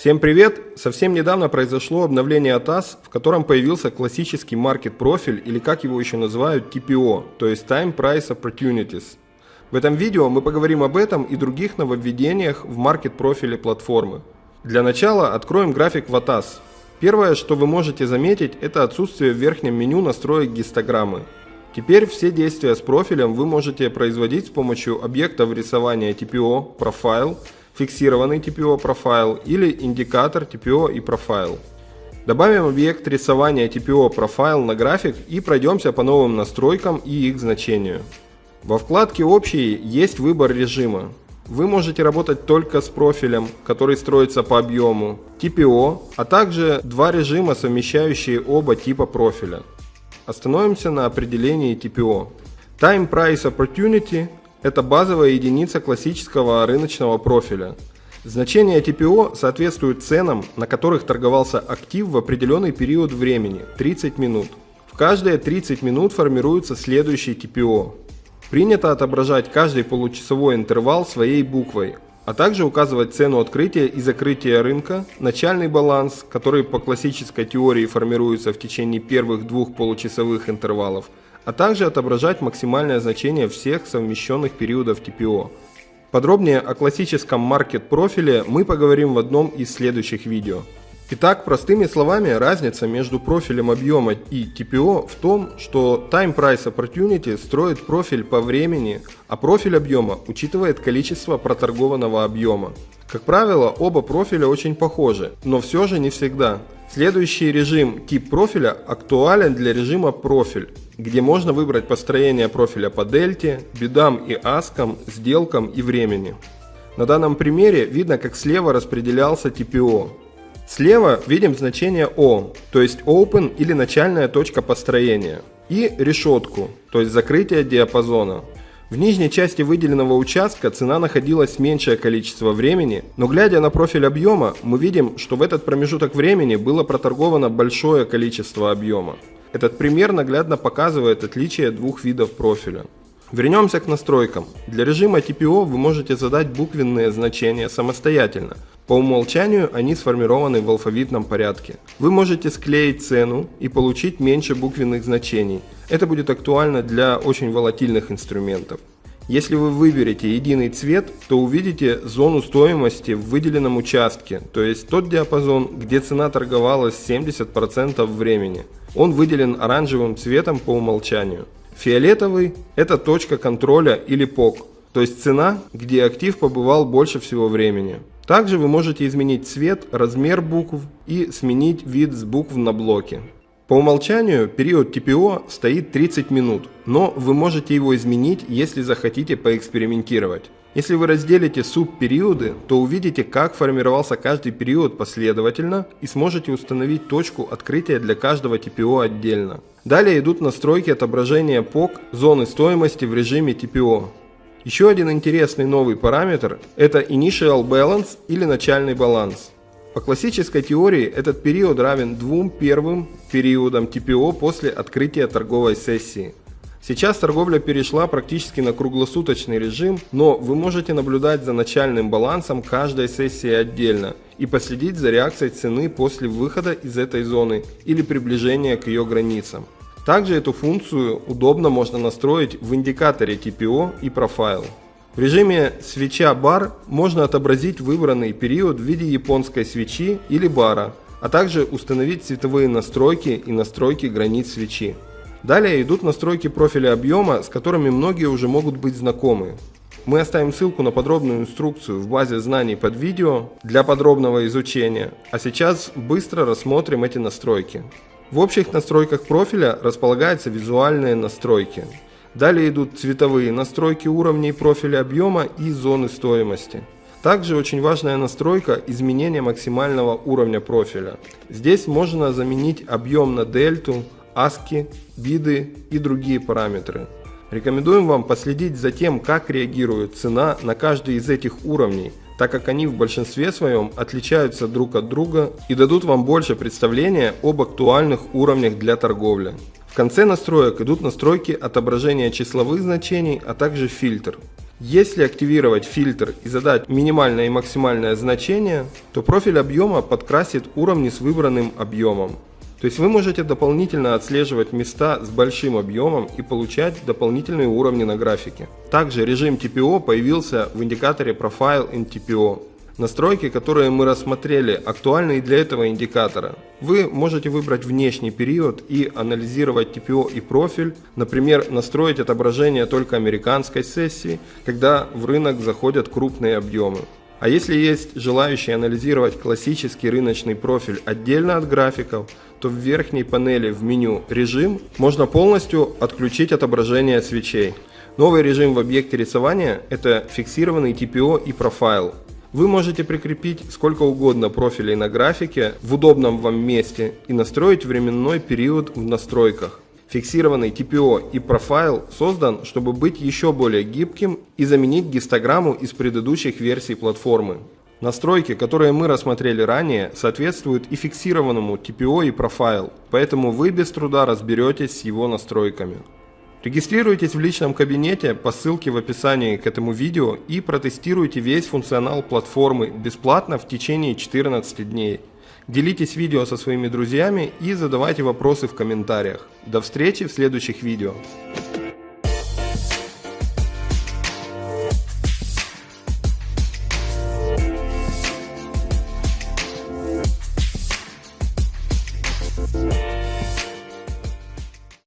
Всем привет! Совсем недавно произошло обновление ATAS, в котором появился классический маркет профиль или как его еще называют TPO, то есть Time Price Opportunities. В этом видео мы поговорим об этом и других нововведениях в маркет профиле платформы. Для начала откроем график в ATAS. Первое, что вы можете заметить, это отсутствие в верхнем меню настроек гистограммы. Теперь все действия с профилем вы можете производить с помощью объектов рисования TPO, Profile, фиксированный TPO профайл или индикатор TPO и профайл. Добавим объект рисования TPO профайл на график и пройдемся по новым настройкам и их значению. Во вкладке «Общие» есть выбор режима. Вы можете работать только с профилем, который строится по объему, TPO, а также два режима, совмещающие оба типа профиля. Остановимся на определении TPO. Time Price Opportunity – это базовая единица классического рыночного профиля. Значение TPO соответствует ценам, на которых торговался актив в определенный период времени – 30 минут. В каждые 30 минут формируется следующий TPO. Принято отображать каждый получасовой интервал своей буквой, а также указывать цену открытия и закрытия рынка, начальный баланс, который по классической теории формируется в течение первых двух получасовых интервалов, а также отображать максимальное значение всех совмещенных периодов TPO. Подробнее о классическом маркет профиле мы поговорим в одном из следующих видео. Итак, простыми словами, разница между профилем объема и TPO в том, что Time Price Opportunity строит профиль по времени, а профиль объема учитывает количество проторгованного объема. Как правило, оба профиля очень похожи, но все же не всегда. Следующий режим тип профиля актуален для режима профиль, где можно выбрать построение профиля по дельте, бедам и аскам, сделкам и времени. На данном примере видно, как слева распределялся TPO. Слева видим значение O, то есть Open или начальная точка построения, и решетку, то есть закрытие диапазона. В нижней части выделенного участка цена находилась меньшее количество времени, но глядя на профиль объема, мы видим, что в этот промежуток времени было проторговано большое количество объема. Этот пример наглядно показывает отличие двух видов профиля. Вернемся к настройкам. Для режима TPO вы можете задать буквенные значения самостоятельно. По умолчанию они сформированы в алфавитном порядке. Вы можете склеить цену и получить меньше буквенных значений. Это будет актуально для очень волатильных инструментов. Если вы выберете единый цвет, то увидите зону стоимости в выделенном участке, то есть тот диапазон, где цена торговалась 70% времени. Он выделен оранжевым цветом по умолчанию. Фиолетовый – это точка контроля или POC, то есть цена, где актив побывал больше всего времени. Также вы можете изменить цвет, размер букв и сменить вид с букв на блоке. По умолчанию период TPO стоит 30 минут, но вы можете его изменить, если захотите поэкспериментировать. Если вы разделите субпериоды, то увидите, как формировался каждый период последовательно и сможете установить точку открытия для каждого TPO отдельно. Далее идут настройки отображения POC зоны стоимости в режиме TPO. Еще один интересный новый параметр – это Initial Balance или начальный баланс. По классической теории этот период равен двум первым периодам TPO после открытия торговой сессии. Сейчас торговля перешла практически на круглосуточный режим, но вы можете наблюдать за начальным балансом каждой сессии отдельно и последить за реакцией цены после выхода из этой зоны или приближения к ее границам. Также эту функцию удобно можно настроить в индикаторе TPO и Profile. В режиме свеча бар можно отобразить выбранный период в виде японской свечи или бара, а также установить цветовые настройки и настройки границ свечи. Далее идут настройки профиля объема, с которыми многие уже могут быть знакомы. Мы оставим ссылку на подробную инструкцию в базе знаний под видео для подробного изучения, а сейчас быстро рассмотрим эти настройки. В общих настройках профиля располагаются визуальные настройки. Далее идут цветовые настройки уровней профиля объема и зоны стоимости. Также очень важная настройка изменения максимального уровня профиля. Здесь можно заменить объем на дельту, ASCII, биды и другие параметры. Рекомендуем вам последить за тем, как реагирует цена на каждый из этих уровней, так как они в большинстве своем отличаются друг от друга и дадут вам больше представления об актуальных уровнях для торговли. В конце настроек идут настройки отображения числовых значений, а также фильтр. Если активировать фильтр и задать минимальное и максимальное значение, то профиль объема подкрасит уровни с выбранным объемом. То есть вы можете дополнительно отслеживать места с большим объемом и получать дополнительные уровни на графике. Также режим TPO появился в индикаторе Profile in TPO. Настройки, которые мы рассмотрели, актуальны и для этого индикатора. Вы можете выбрать внешний период и анализировать TPO и профиль, например, настроить отображение только американской сессии, когда в рынок заходят крупные объемы. А если есть желающие анализировать классический рыночный профиль отдельно от графиков, то в верхней панели в меню «Режим» можно полностью отключить отображение свечей. Новый режим в объекте рисования – это фиксированный TPO и профайл. Вы можете прикрепить сколько угодно профилей на графике в удобном вам месте и настроить временной период в настройках. Фиксированный TPO и профайл создан, чтобы быть еще более гибким и заменить гистограмму из предыдущих версий платформы. Настройки, которые мы рассмотрели ранее, соответствуют и фиксированному TPO и профайл, поэтому вы без труда разберетесь с его настройками. Регистрируйтесь в личном кабинете по ссылке в описании к этому видео и протестируйте весь функционал платформы бесплатно в течение 14 дней. Делитесь видео со своими друзьями и задавайте вопросы в комментариях. До встречи в следующих видео.